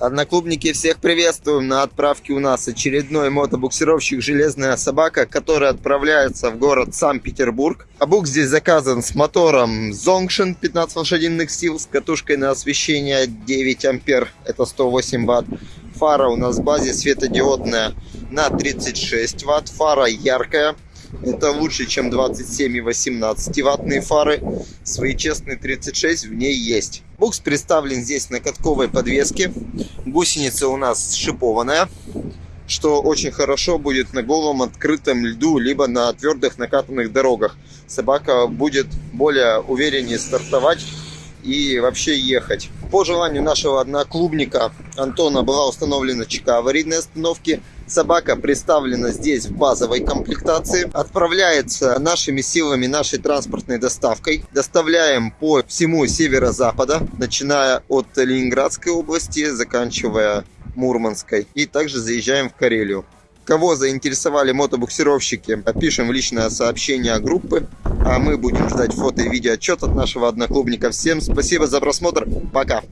Одноклубники, всех приветствуем. На отправке у нас очередной мотобуксировщик «Железная собака», который отправляется в город Санкт-Петербург. А бук здесь заказан с мотором Zongshin 15 лошадиных сил, с катушкой на освещение 9 ампер, это 108 ватт. Фара у нас в базе светодиодная на 36 ватт. Фара яркая, это лучше, чем 27 и 18 ваттные фары. Свои честные 36 в ней есть. Букс представлен здесь на катковой подвеске. Гусеница у нас шипованная, что очень хорошо будет на голом открытом льду, либо на твердых накатанных дорогах. Собака будет более увереннее стартовать и вообще ехать. По желанию нашего одноклубника Антона была установлена ЧК аварийной остановки. Собака представлена здесь в базовой комплектации. Отправляется нашими силами, нашей транспортной доставкой. Доставляем по всему северо-запада, начиная от Ленинградской области, заканчивая Мурманской. И также заезжаем в Карелию. Кого заинтересовали мотобуксировщики, пишем в личное сообщение группы. А мы будем ждать фото и видео отчет от нашего одноклубника. Всем спасибо за просмотр. Пока.